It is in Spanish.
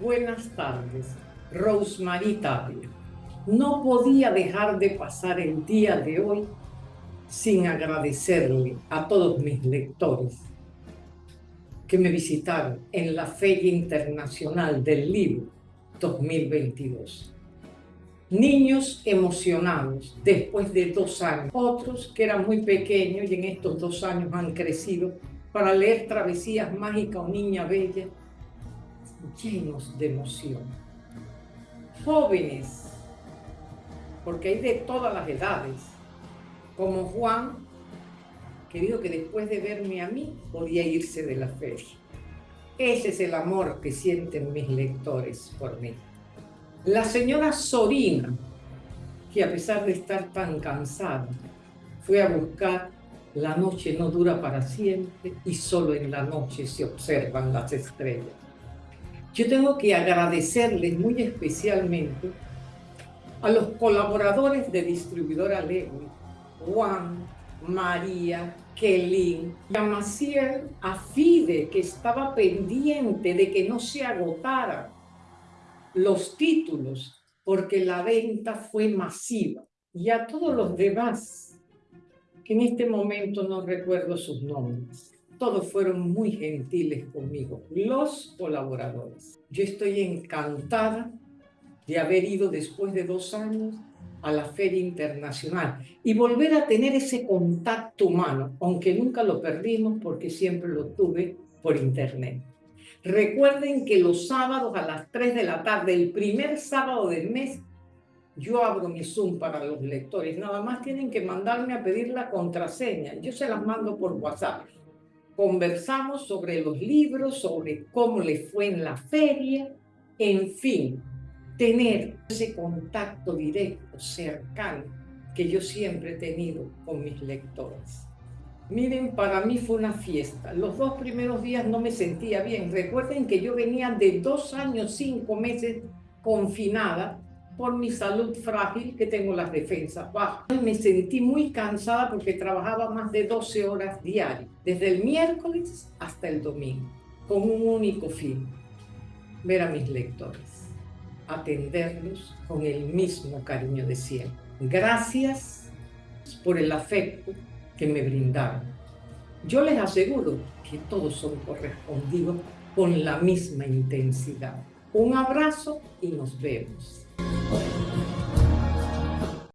Buenas tardes, Rosemary Tapia. No podía dejar de pasar el día de hoy sin agradecerle a todos mis lectores que me visitaron en la Feria Internacional del Libro 2022. Niños emocionados después de dos años, otros que eran muy pequeños y en estos dos años han crecido para leer Travesías Mágicas o Niña Bella, llenos de emoción. Jóvenes, porque hay de todas las edades, como Juan, que dijo que después de verme a mí podía irse de la feria. Ese es el amor que sienten mis lectores por mí. La señora Sorina, que a pesar de estar tan cansada, fue a buscar La noche no dura para siempre y solo en la noche se observan las estrellas. Yo tengo que agradecerles muy especialmente a los colaboradores de distribuidora Lewy, Juan, María, a Maciel, a Fide, que estaba pendiente de que no se agotaran los títulos, porque la venta fue masiva. Y a todos los demás, que en este momento no recuerdo sus nombres. Todos fueron muy gentiles conmigo, los colaboradores. Yo estoy encantada de haber ido después de dos años a la Feria Internacional y volver a tener ese contacto humano, aunque nunca lo perdimos porque siempre lo tuve por internet. Recuerden que los sábados a las 3 de la tarde, el primer sábado del mes, yo abro mi Zoom para los lectores. Nada más tienen que mandarme a pedir la contraseña. Yo se las mando por WhatsApp. Conversamos sobre los libros, sobre cómo le fue en la feria, en fin, tener ese contacto directo, cercano, que yo siempre he tenido con mis lectores. Miren, para mí fue una fiesta. Los dos primeros días no me sentía bien. Recuerden que yo venía de dos años, cinco meses confinada por mi salud frágil, que tengo las defensas bajas. Me sentí muy cansada porque trabajaba más de 12 horas diarias, desde el miércoles hasta el domingo, con un único fin, ver a mis lectores atenderlos con el mismo cariño de siempre. Gracias por el afecto que me brindaron. Yo les aseguro que todos son correspondidos con la misma intensidad. Un abrazo y nos vemos.